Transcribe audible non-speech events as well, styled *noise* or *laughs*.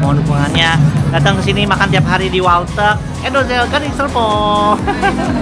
mohon dukungannya. Datang ke sini makan tiap hari di walter. Edo Zelkan Iserpo *laughs*